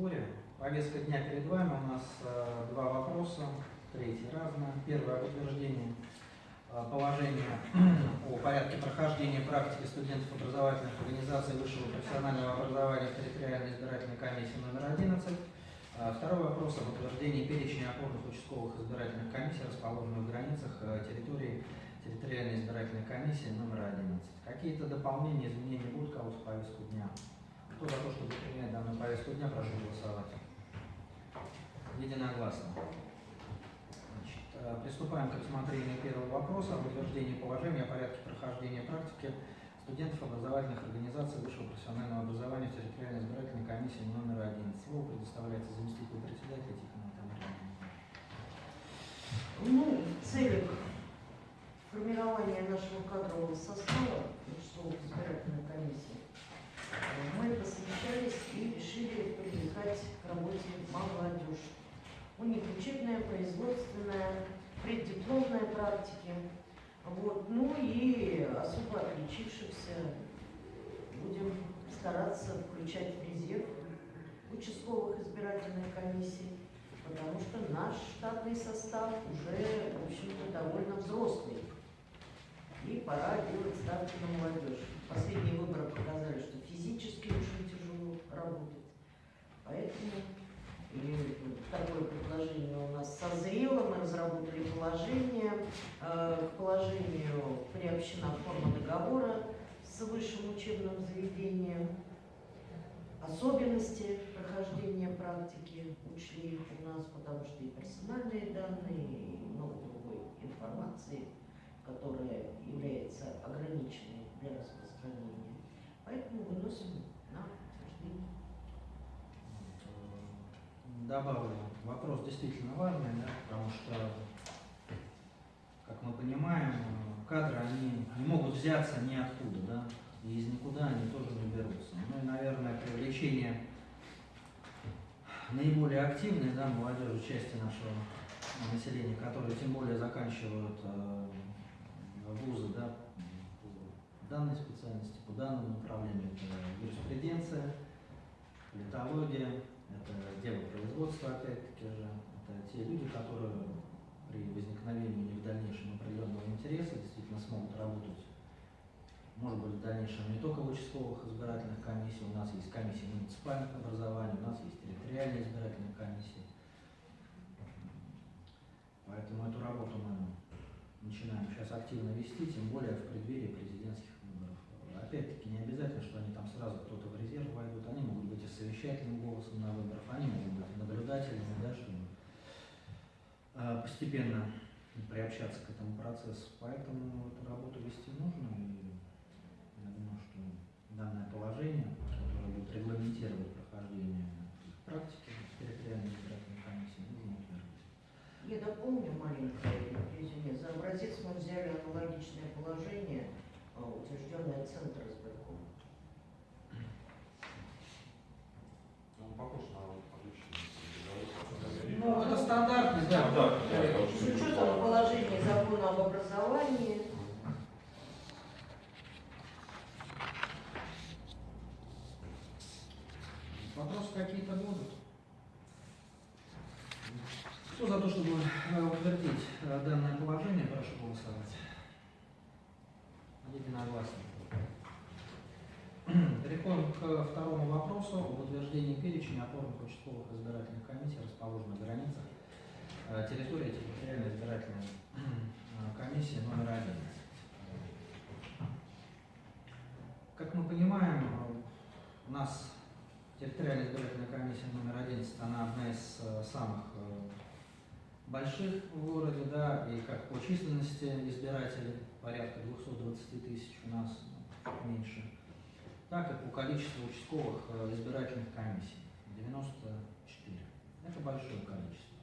сборе. Повестка дня перед вами. У нас э, два вопроса, третий разное. Первое утверждение э, положения о порядке прохождения практики студентов образовательных организаций высшего профессионального образования в территориальной избирательной комиссии номер 11. Э, второй вопрос об утверждении перечня опорных участковых избирательных комиссий, расположенных в границах территории территориальной избирательной комиссии номер 11. Какие-то дополнения, изменения будут кого-то в повестку дня? Кто за то, чтобы принять данную повестку дня, прошу голосовать. Единогласно. Значит, э, приступаем к рассмотрению первого вопроса об утверждении положения о порядке прохождения практики студентов образовательных организаций высшего профессионального образования в территориальной избирательной комиссии номер 11. Слово предоставляется заместителю председателя Тихону Тамаре. Ну, в формирования нашего кадрового состава участковых избирательной комиссии э, мы посовещались и решили привлекать к работе молодежь. У них учебная, производственная, преддипломная практики. Вот. Ну и особо отличившихся будем стараться включать в резерв участковых избирательных комиссий, потому что наш штатный состав уже, в общем-то, довольно взрослый. И пора делать ставки на молодежь. Последние выборы показали, что физически очень тяжело работать. Поэтому и такое предложение у нас созрело, мы разработали положение. Э, К положению приобщена форма договора с высшим учебным заведением. Особенности прохождения практики учли у нас, потому что и персональные данные, и много другой информации, которая является ограниченной для распространения. Поэтому выносим на утверждение. Добавлю, вопрос действительно важный, да, потому что, как мы понимаем, кадры, они не могут взяться ниоткуда, да, и из никуда они тоже не берутся. Ну и, наверное, привлечение наиболее активной да, молодежи части нашего населения, которые тем более заканчивают э, вузы да, по данной специальности, по данному направлению, это юриспруденция, политология, это дело производства, опять-таки же, это те люди, которые при возникновении у них в дальнейшем определенного интереса действительно смогут работать, может быть, в дальнейшем не только в участковых избирательных комиссиях, у нас есть комиссии муниципальных образований, у нас есть территориальные избирательные комиссии. Поэтому эту работу мы начинаем сейчас активно вести, тем более в преддверии президентских выборов. Опять-таки не обязательно, что они там сразу кто-то в резерв войдут, они могут совещательным голосом на выборах, они могут быть наблюдателями, да, чтобы э, постепенно приобщаться к этому процессу. Поэтому эту работу вести нужно, и я думаю, что данное положение, которое будет регламентировать прохождение практики территориальной избирательной комиссии, нужно утвердить. Я дополню маленькое резюме. За образец мы взяли аналогичное положение, а, утвержденное Центр избирком. Он похож на обычный договор. Ну, это стандартный, да. Да, да, Э, да. С учетом положения закона об образовании, Вопросы какие-то будут? Кто за то, чтобы э, утвердить э, данное положение, прошу голосовать. Единогласно. Переходим к второму вопросу об утверждении перечня опорных участковых избирательных комиссий, расположенных в границах э, территории территориальной избирательной э, комиссии номер 11. Как мы понимаем, э, у нас территориальная избирательная комиссия номер 11, она одна из э, самых э, больших в городе, да, и как по численности избирателей, порядка 220 тысяч у нас, ну, меньше, так и по количеству участковых э, избирательных комиссий, 94. Это большое количество.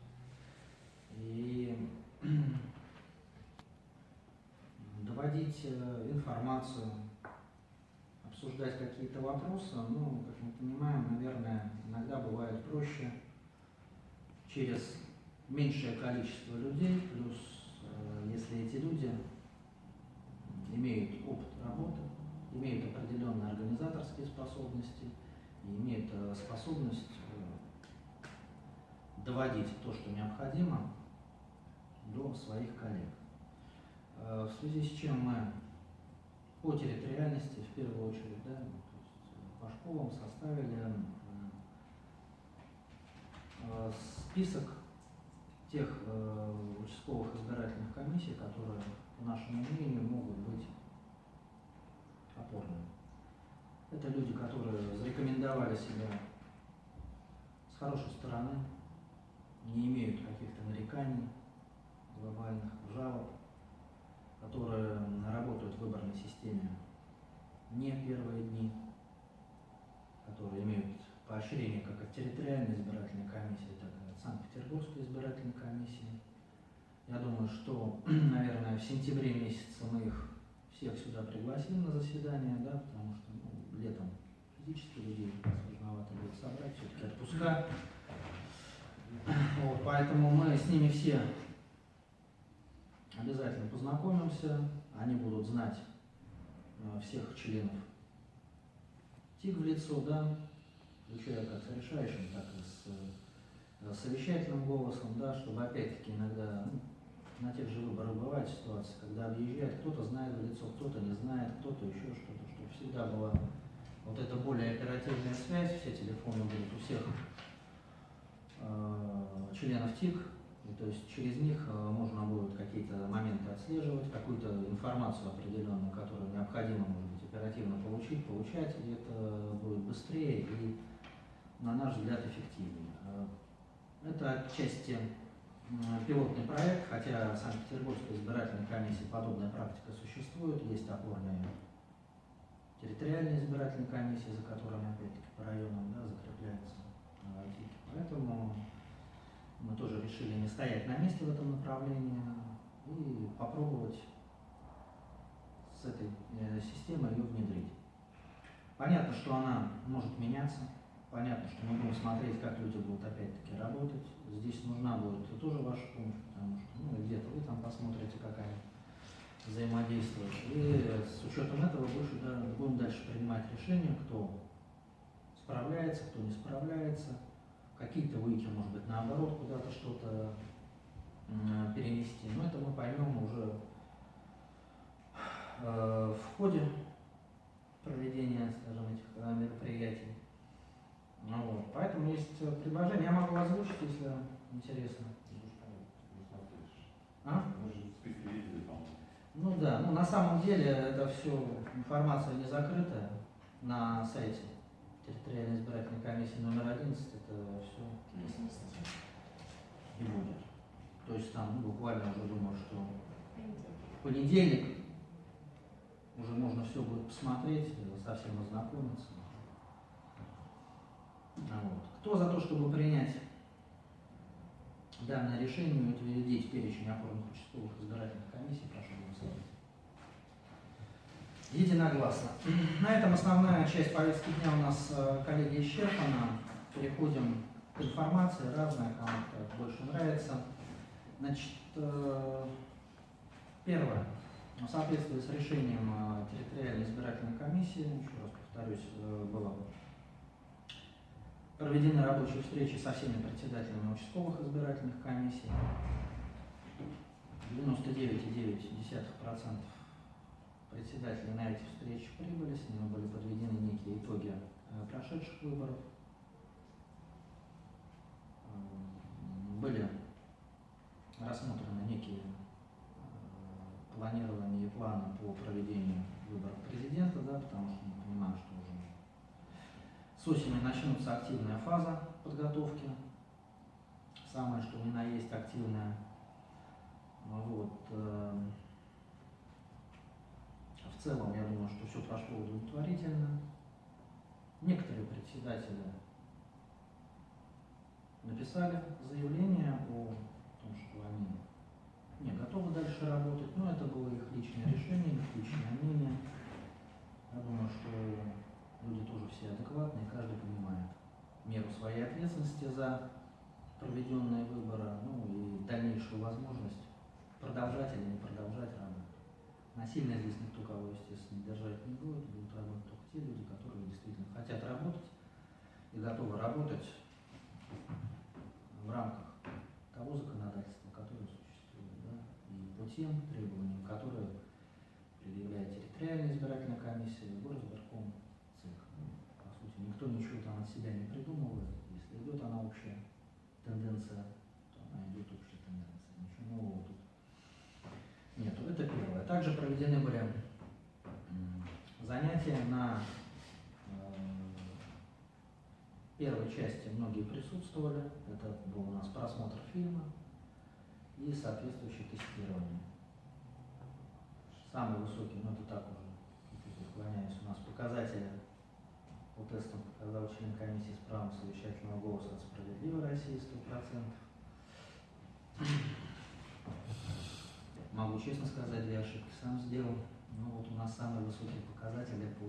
И доводить информацию, обсуждать какие-то вопросы, ну, как мы понимаем, наверное, иногда бывает проще через меньшее количество людей, плюс э, если эти люди имеют опыт работы, имеют определенные организаторские способности и имеют э, способность э, доводить то, что необходимо, до своих коллег. В связи с чем мы по территориальности, в первую очередь, да, ну, э, по школам составили э, список тех э, участковых избирательных комиссий, которые, по нашему мнению, могут быть опорными. Это люди, которые зарекомендовали себя с хорошей стороны, не имеют каких-то нареканий глобальных, жалоб, которые работают в выборной системе не первые дни, которые имеют поощрение как от территориальной избирательной комиссии, так и от Санкт-Петербургской избирательной комиссии. Я думаю, что, наверное, в сентябре месяце мы их всех сюда пригласим на заседание, да, потому что ну, летом физически людей сложновато будет собрать, все-таки отпуска. Вот, поэтому мы с ними все обязательно познакомимся, они будут знать э, всех членов. ТИК в лицо, да, включая как с решающим, так и с э, совещательным голосом, да, чтобы опять-таки иногда ну, на тех же выборах бывает ситуация, когда объезжает, кто-то знает в лицо, кто-то не знает, кто-то еще что-то, чтобы всегда была вот эта более оперативная связь, все телефоны будут у всех э, членов ТИК, то есть через них э, можно будет какие-то моменты отслеживать, какую-то информацию определенную, которую необходимо, может быть, оперативно получить, получать, и это будет быстрее и, на наш взгляд, эффективнее. Э, Это отчасти пилотный проект, хотя в Санкт-Петербургской избирательной комиссии подобная практика существует, есть опорные территориальные избирательные комиссии, за которыми опять-таки по районам да, закрепляются э. Поэтому мы тоже решили не стоять на месте в этом направлении и попробовать с этой э, системой ее внедрить. Понятно, что она может меняться, понятно, что мы будем смотреть, как люди будут опять-таки работать. Здесь нужна будет тоже ваша помощь, потому что ну, где-то вы там посмотрите, как они взаимодействуют. И с учетом этого больше да, будем дальше принимать решения, кто справляется, кто не справляется, какие-то выйти, может быть, наоборот, куда-то что-то перенести. Но это мы поймем уже э, в ходе проведения, скажем, этих э, мероприятий. Ну, вот. Поэтому есть э, предложение, я могу озвучить, если интересно. А? Ну да, ну на самом деле это все информация не закрытая на сайте комиссии номер 11, это все и будет. То есть там ну, буквально уже думаю, что в понедельник уже можно все будет посмотреть, совсем ознакомиться. А Вот. Кто за то, чтобы принять данное решение и утвердить перечень опорных участковых избирательных комиссий, прошу голосовать. Единогласно. На этом основная часть повестки дня у нас, э, коллеги, исчерпана. Переходим к информации, разная, кому как больше нравится. Значит, э, первое. В соответствии с решением э, территориальной избирательной комиссии, еще раз повторюсь, было проведены рабочие встречи со всеми председателями участковых избирательных комиссий. 99,9% председателей на эти встречи прибыли, с ними были подведены некие итоги э, прошедших выборов. Были рассмотрены некие э, планирования и планы по проведению выборов президента, да, потому что мы понимаем, что уже с осени начнется активная фаза подготовки, самое что ни на есть активная. Вот. Целом, я думаю, что все прошло удовлетворительно. Некоторые председатели написали заявление о том, что они не готовы дальше работать, но это было их личное решение, их личное мнение. Я думаю, что люди тоже все адекватные, каждый понимает меру своей ответственности за проведенные выборы, ну и дальнейшую возможность продолжать или не продолжать работу. Насильно здесь никто кого, естественно, держать не будет. Будут работать только те люди, которые действительно хотят работать и готовы работать в рамках того законодательства, которое существует, да, и по тем требованиям, которые предъявляет территориальная избирательная комиссия, город, горосборком, ЦИК. По сути, никто ничего там от себя не придумывает, если идет она общая тенденция Также проведены были занятия на э, первой части многие присутствовали. Это был у нас просмотр фильма и соответствующее тестирование. Самый высокий, ну это так уже, отклоняюсь, у нас показатели по тестам показал член комиссии с правом совещательного голоса от «Справедливой России» 100%. Могу честно сказать, две ошибки сам сделал. Ну вот у нас самые высокие показатели по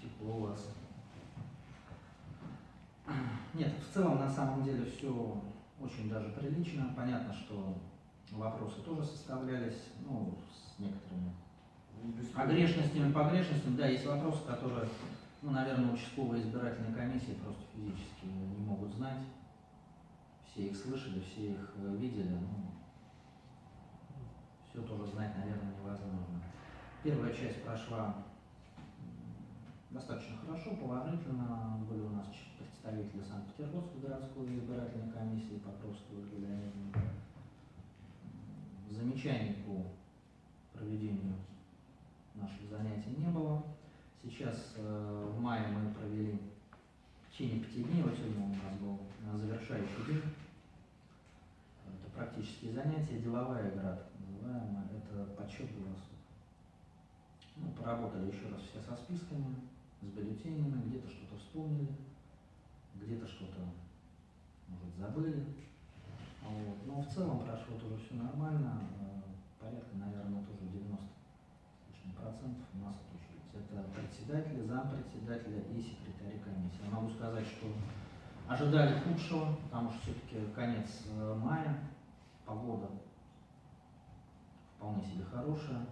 теплу у вас. Нет, в целом на самом деле все очень даже прилично. Понятно, что вопросы тоже составлялись, ну, с некоторыми огрешностями, погрешностями. Да, есть вопросы, которые, ну, наверное, участковые избирательные комиссии просто физически не могут знать. Все их слышали, все их э, видели. Ну, все тоже знать, наверное, невозможно. Первая часть прошла достаточно хорошо, положительно. Были у нас представители Санкт-Петербургской городской избирательной комиссии Покровского. М, Замечаний по проведению наших занятий не было. Сейчас э, в мае мы провели в течение пяти дней, вот сегодня у нас был завершающий день. Это практические занятия, деловая игра, так называемая, это подсчет голосов. Ну, поработали еще раз все со списками, с бюллетенями, где-то что-то вспомнили, где-то что-то, может, забыли. Вот. Но в целом прошло тоже все нормально, э, порядка, наверное, тоже 90 с лишним процентов у нас отучились. Это председатели, зампредседателя и секретари комиссии. Я могу сказать, что ожидали худшего, потому что все-таки конец э, мая, погода вполне себе хорошая,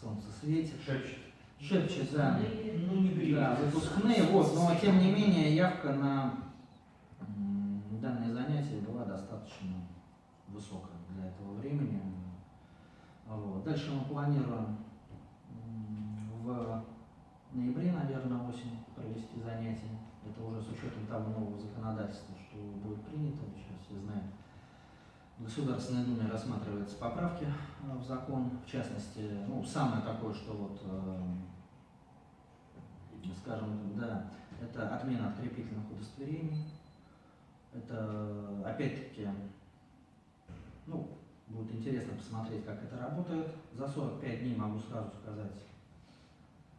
солнце светит. Шепчет. Шепчет, да. Ну, не греет. Да, выпускные, вот, но тем не менее явка на данное занятие была достаточно высокая для этого времени. Вот. Дальше мы планируем в ноябре, наверное, осень провести занятия. Это уже с учетом того нового законодательства, что будет принято. Сейчас все знают. Государственной Думе рассматриваются поправки э, в закон, в частности, ну, самое такое, что вот э, скажем, да, это отмена открепительных удостоверений. Это, опять-таки, ну, будет интересно посмотреть, как это работает. За 45 дней могу сразу сказать,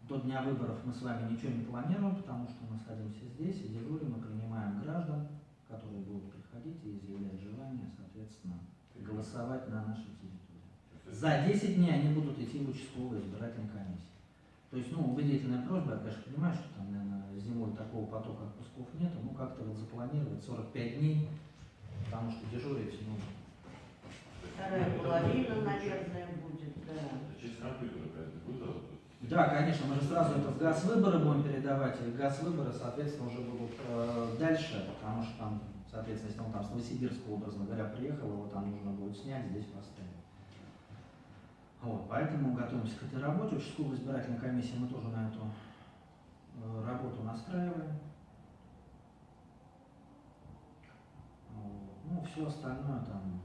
до дня выборов мы с вами ничего не планируем, потому что мы садимся здесь и дежурим, и принимаем граждан, которые будут приходить и изъявлять желание, соответственно, голосовать на нашей территории. За 10 дней они будут идти в участковую избирательную комиссию. То есть, ну, убедительная просьба, я, конечно, понимаю, что там, наверное, зимой такого потока отпусков нету, ну, как-то вот запланировать 45 дней, потому что дежурить, ну, Вторая половина, наверное, будет, да. Через компьютер? Да, конечно, мы же сразу это в газ выборы будем передавать, и газ выборы, соответственно, уже будут э, дальше, потому что там, соответственно, если он там с Новосибирска, образно говоря, приехал, его там нужно будет снять, здесь поставить. Вот, поэтому готовимся к этой работе. Участковая избирательная комиссия мы тоже на эту э, работу настраиваем. Ну, все остальное там,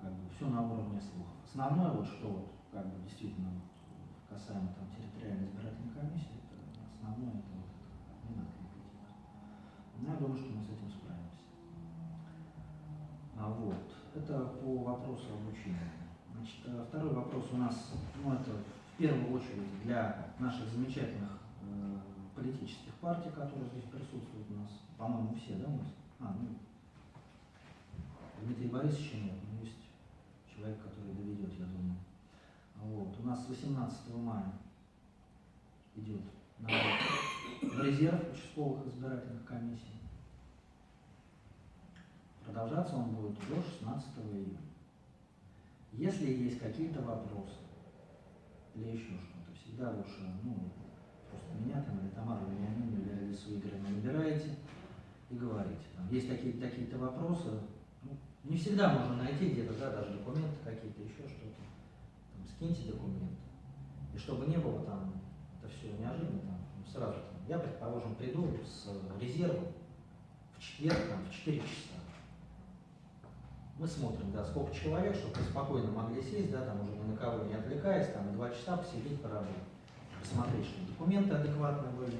как бы, все на уровне слухов. Основное, вот что вот, как бы, действительно, касаемо там территориальной избирательной комиссии, это основное, это вот это отмена открепительных. Ну, я думаю, что мы с этим справимся. А вот, это по вопросу обучения. Значит, э, второй вопрос у нас, ну, это в первую очередь для наших замечательных э, политических партий, которые здесь присутствуют у нас, по-моему, все, да, у нас? А, ну, Дмитрия Борисовича нет, но есть человек, который доведет, я думаю. Вот. У нас с 18 мая идет набор в резерв участковых избирательных комиссий. Продолжаться он будет до 16 июня. Если есть какие-то вопросы или еще что-то, всегда лучше, ну, просто меня там или Тамару Вениамину или Алису Игоревну набираете и говорите. Там, есть такие, такие-то вопросы, Ну, не всегда можно найти где-то, да, даже документы какие-то, еще что-то. Скиньте документы. И чтобы не было там, это все неожиданно, там, ну, сразу там, я, предположим, приду с резервом в четверг, там, в 4 часа. Мы смотрим, да, сколько человек, чтобы вы спокойно могли сесть, да, там уже ни на кого не отвлекаясь, там, два часа посидеть, поработать. Посмотреть, что документы адекватные были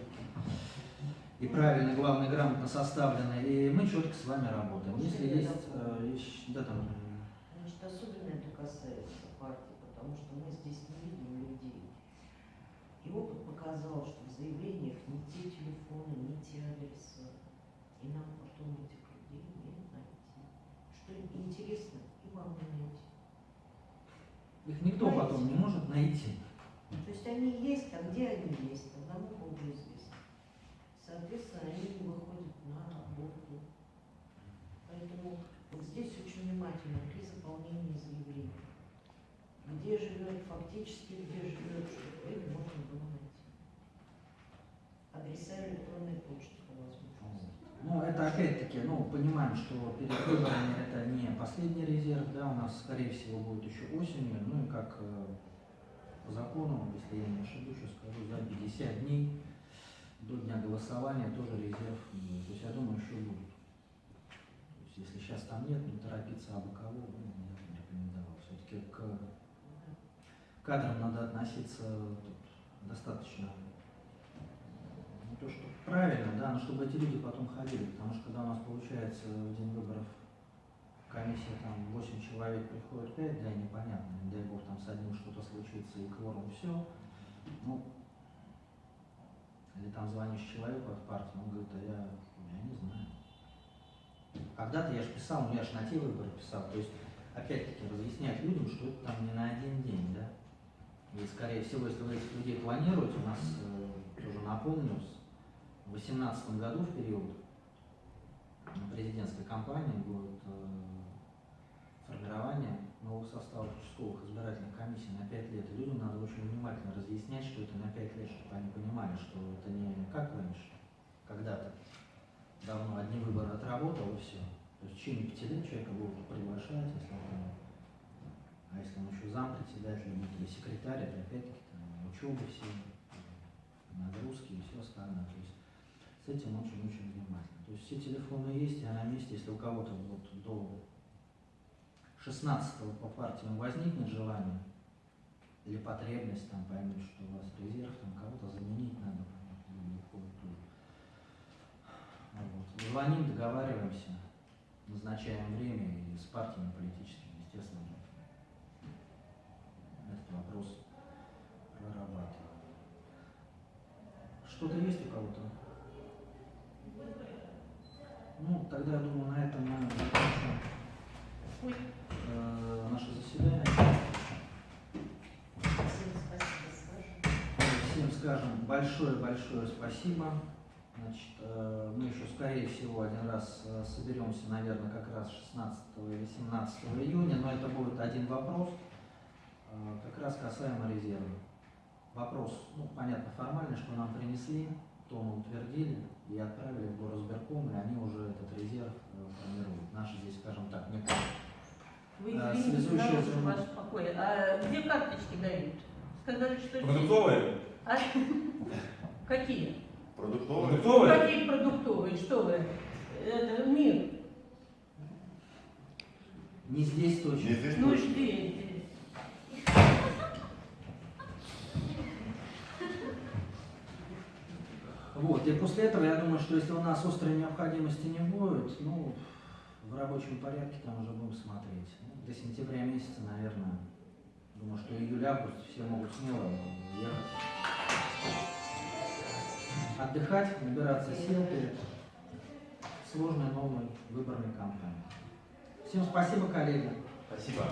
и правильно, главное, грамотно составлены, и мы четко с вами работаем. Если есть, э, да, там, Значит, особенно это касается потому что мы здесь не видим людей. И опыт показал, что в заявлениях не те телефоны, не те адреса. И нам потом этих людей не найти. Что интересно, и вам не найти. их никто потом не может найти. То есть они есть, а где они есть, одному Богу известно. Соответственно, они не выходят на работу. Поэтому вот здесь очень внимательно при заполнении заявления. Где живет фактически, где живет, их можно было найти. Адреса электронной почты по возможности. Ну, это опять-таки, ну, понимаем, что перед выборами это не последний резерв, да, у нас, скорее всего, будет еще осенью, ну и как э, по закону, если я не ошибусь, сейчас скажу, за 50 дней до дня голосования тоже резерв будет. То есть я думаю, еще будет. То есть если сейчас там нет, не торопиться абы кого, ну, я бы не рекомендовал. Все-таки к кадрам надо относиться тут достаточно не то, что правильно, да, но чтобы эти люди потом ходили, потому что когда у нас получается в день выборов комиссия там 8 человек приходит 5, да, непонятно, не дай бог там с одним что-то случится и кворум все, ну, или там звонишь человеку от партии, он говорит, а я, я не знаю. Когда-то я же писал, ну я же на те выборы писал, то есть опять-таки разъяснять людям, что это там не на один день, да. И скорее всего, если вы этих людей планируете, у нас э, тоже напомню, в 2018 году в период президентской кампании будет э, формирование нового состава участковых избирательных комиссий на 5 лет. И людям надо очень внимательно разъяснять, что это на 5 лет, чтобы они понимали, что это не как раньше, когда-то давно одни выборы отработал и все. То есть в течение 5 лет человека будут приглашать, если он а если он еще зам председателя или секретарь, это опять-таки учебы все, нагрузки и все остальное. То есть с этим очень-очень внимательно. То есть все телефоны есть, я на месте, если у кого-то вот до 16 по партиям возникнет желание или потребность, там поймет, что у вас резерв, там кого-то заменить надо. Вот. Звоним, договариваемся, назначаем время и с партиями политическими, естественно, вопрос прорабатываем. Что-то есть у кого-то? Ну, тогда, я думаю, на этом мы закончим э, наше заседание. Всем спасибо, скажем. Всем скажем большое-большое спасибо. Значит, э, мы еще, скорее всего, один раз э, соберемся, наверное, как раз 16 или 17 июня, но это будет один вопрос, как раз касаемо резерва. Вопрос, ну, понятно, формальный, что нам принесли, то мы утвердили и отправили в горосберком, и они уже этот резерв э, формируют. Наши здесь, скажем так, не Вы связующая нарушил звено. ваш покой. А где карточки дают? Сказали, что... здесь. Продуктовые? А? Какие? Продуктовые? Ну, Продуктовые? Какие продуктовые? Что вы? Это мир. Не здесь точно. Не здесь Ну точно. жди. Вот, и после этого я думаю, что если у нас острой необходимости не будет, ну, в рабочем порядке там уже будем смотреть. Ну, до сентября месяца, наверное, думаю, что июль-август все могут смело ехать. Отдыхать, набираться сил перед сложной новой выборной кампанией. Всем спасибо, коллеги. Спасибо.